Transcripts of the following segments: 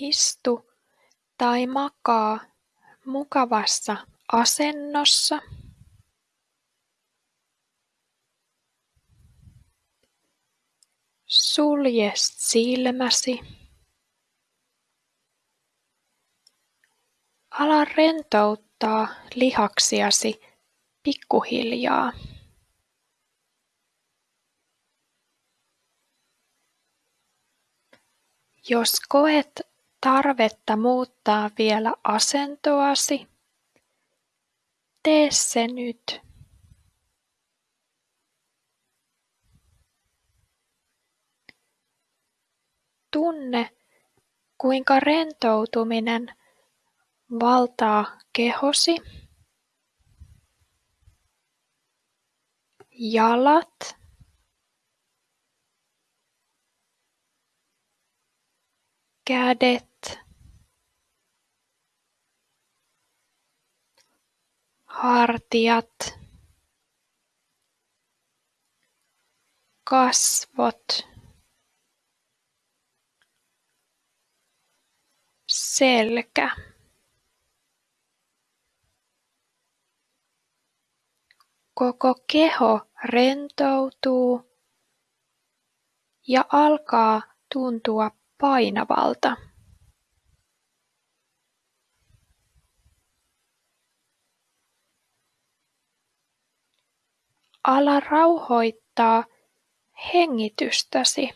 Istu tai makaa mukavassa asennossa. Sulje silmäsi. Ala rentouttaa lihaksiasi pikkuhiljaa. Jos koet tarvetta muuttaa vielä asentoasi, tee se nyt. Tunne, kuinka rentoutuminen valtaa kehosi, jalat, kädet, hartiat, kasvot, selkä. Koko keho rentoutuu ja alkaa tuntua painavalta. Ala rauhoittaa hengitystäsi.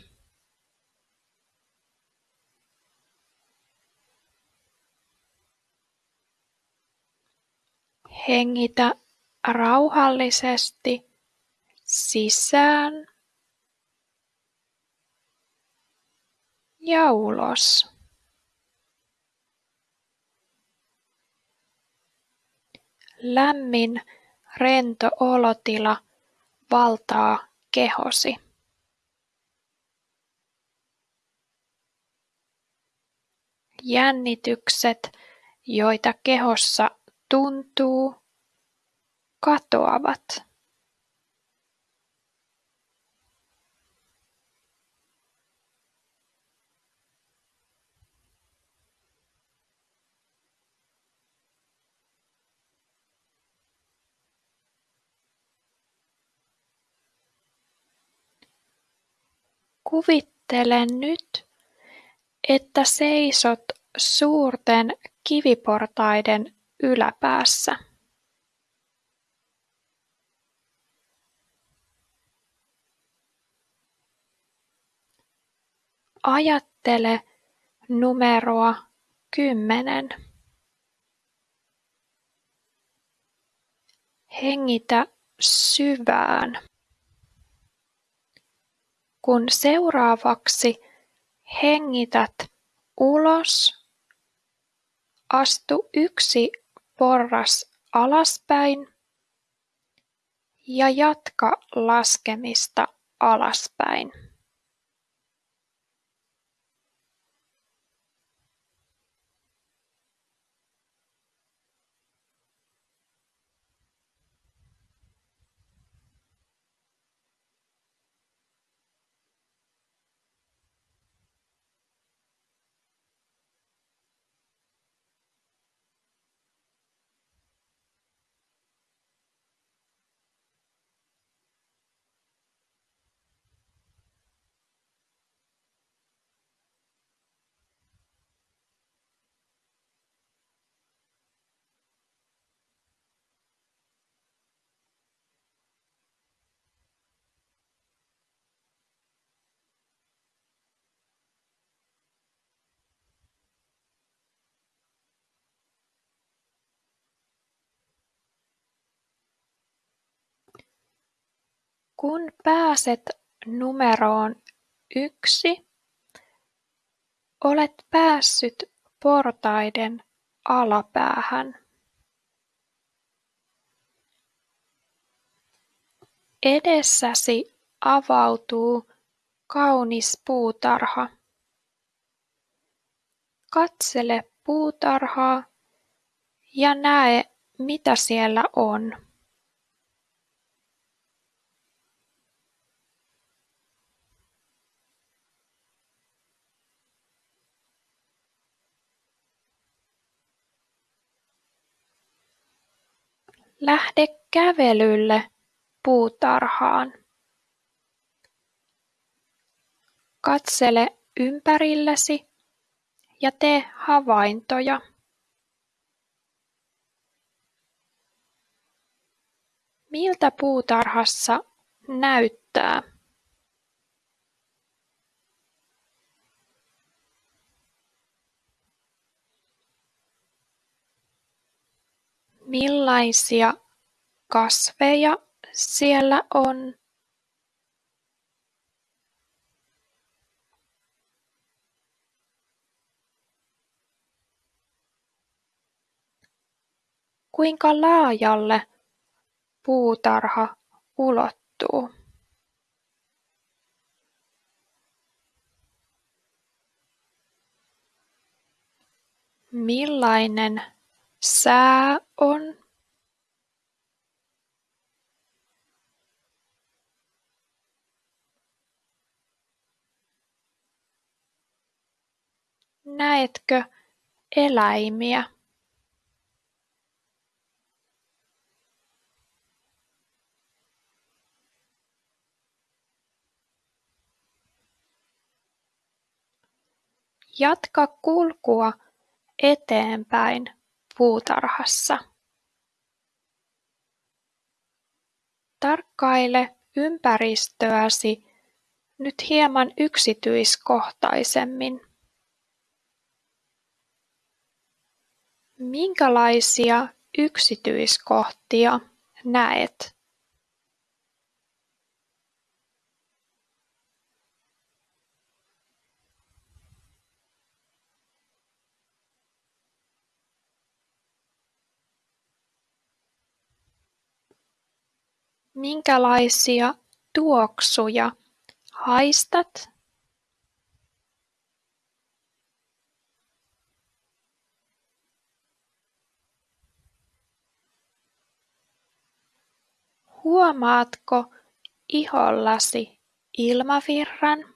Hengitä rauhallisesti sisään ja ulos. Lämmin, rento olotila valtaa kehosi. Jännitykset, joita kehossa tuntuu, katoavat. Kuvittele nyt, että seisot suurten kiviportaiden yläpäässä. Ajattele numeroa kymmenen. Hengitä syvään. Kun seuraavaksi hengität ulos, astu yksi porras alaspäin ja jatka laskemista alaspäin. Kun pääset numeroon yksi, olet päässyt portaiden alapäähän. Edessäsi avautuu kaunis puutarha. Katsele puutarhaa ja näe, mitä siellä on. Lähde kävelylle puutarhaan. Katsele ympärillesi ja tee havaintoja. Miltä puutarhassa näyttää? Millaisia kasveja siellä on? Kuinka laajalle puutarha ulottuu? Millainen sää on? Näetkö eläimiä? Jatka kulkua eteenpäin puutarhassa. Tarkkaile ympäristöäsi nyt hieman yksityiskohtaisemmin. Minkälaisia yksityiskohtia näet? Minkälaisia tuoksuja haistat? Huomaatko ihollasi ilmavirran?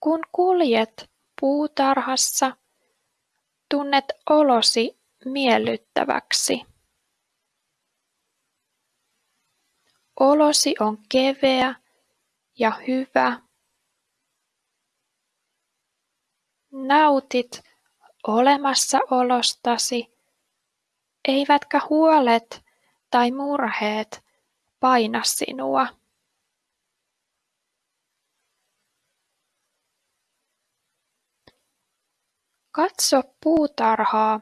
Kun kuljet puutarhassa, tunnet olosi miellyttäväksi. Olosi on keveä ja hyvä. Nautit olemassaolostasi, eivätkä huolet tai murheet paina sinua. Katso puutarhaa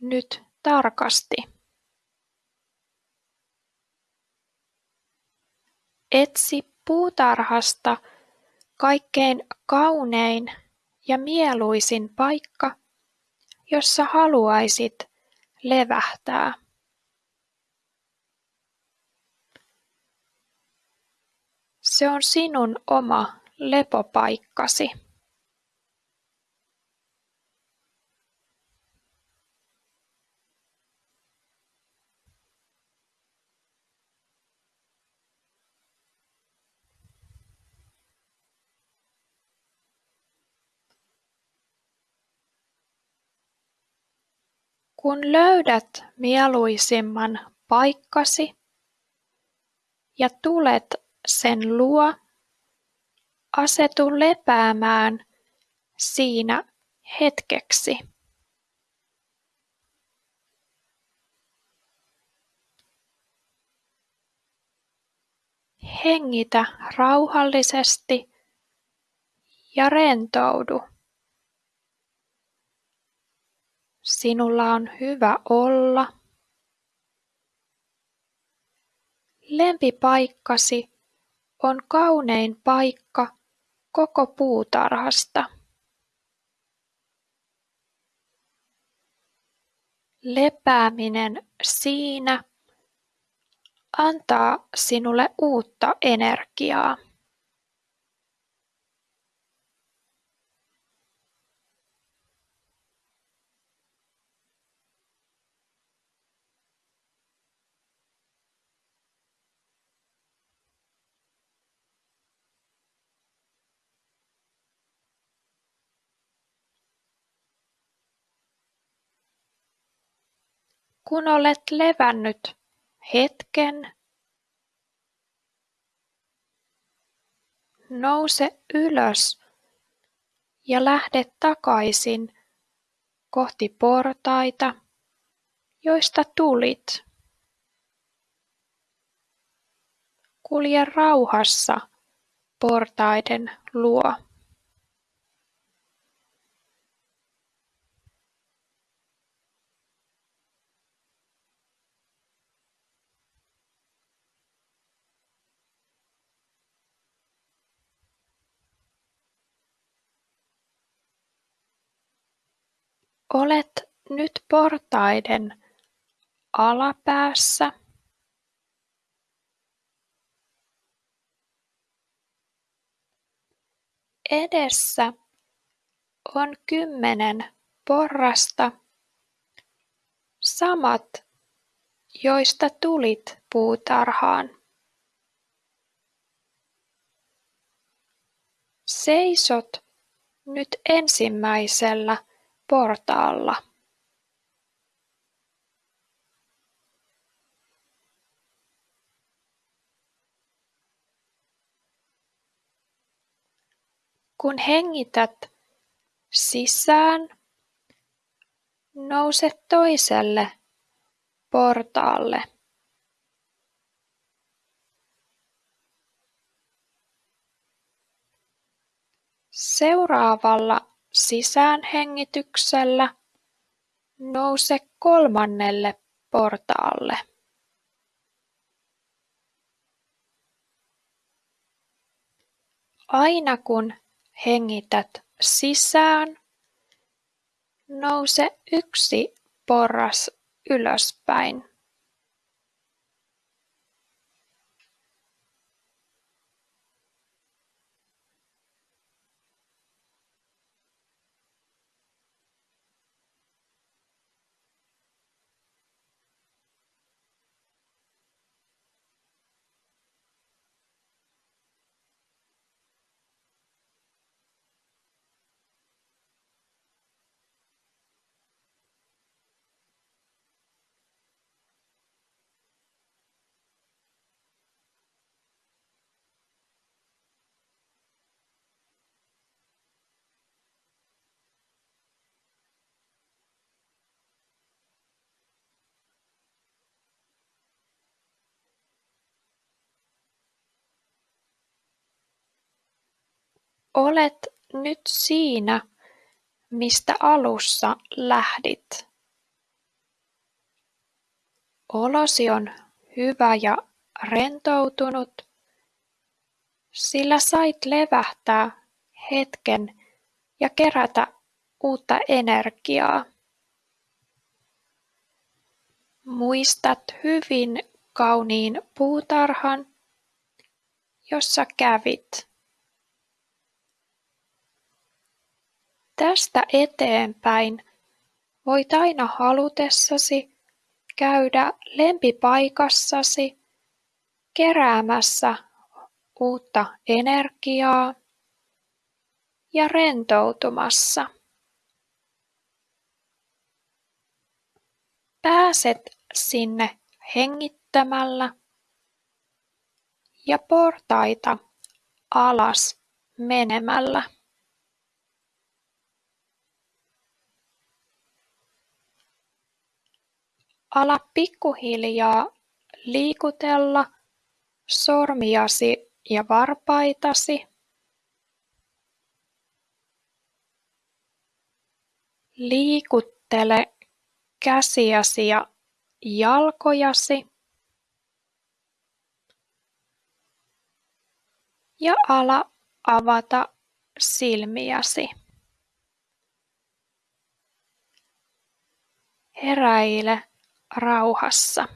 nyt tarkasti. Etsi puutarhasta kaikkein kaunein ja mieluisin paikka, jossa haluaisit levähtää. Se on sinun oma lepopaikkasi. Kun löydät mieluisimman paikkasi ja tulet sen luo, asetu lepäämään siinä hetkeksi. Hengitä rauhallisesti ja rentoudu. Sinulla on hyvä olla. Lempipaikkasi on kaunein paikka koko puutarhasta. Lepääminen siinä antaa sinulle uutta energiaa. Kun olet levännyt hetken, nouse ylös ja lähde takaisin kohti portaita, joista tulit. Kulje rauhassa portaiden luo. Olet nyt portaiden alapäässä. Edessä on kymmenen porrasta, samat, joista tulit puutarhaan. Seisot nyt ensimmäisellä portaalla. Kun hengität sisään, nouse toiselle portaalle. Seuraavalla sisäänhengityksellä nouse kolmannelle portaalle. Aina kun hengität sisään, nouse yksi porras ylöspäin. Olet nyt siinä, mistä alussa lähdit. Olosi on hyvä ja rentoutunut, sillä sait levähtää hetken ja kerätä uutta energiaa. Muistat hyvin kauniin puutarhan, jossa kävit. Tästä eteenpäin voit aina halutessasi käydä lempipaikassasi keräämässä uutta energiaa ja rentoutumassa. Pääset sinne hengittämällä ja portaita alas menemällä. Ala pikkuhiljaa liikutella sormiasi ja varpaitasi. Liikuttele käsiäsi ja jalkojasi. Ja ala avata silmiäsi. Heräile rauhassa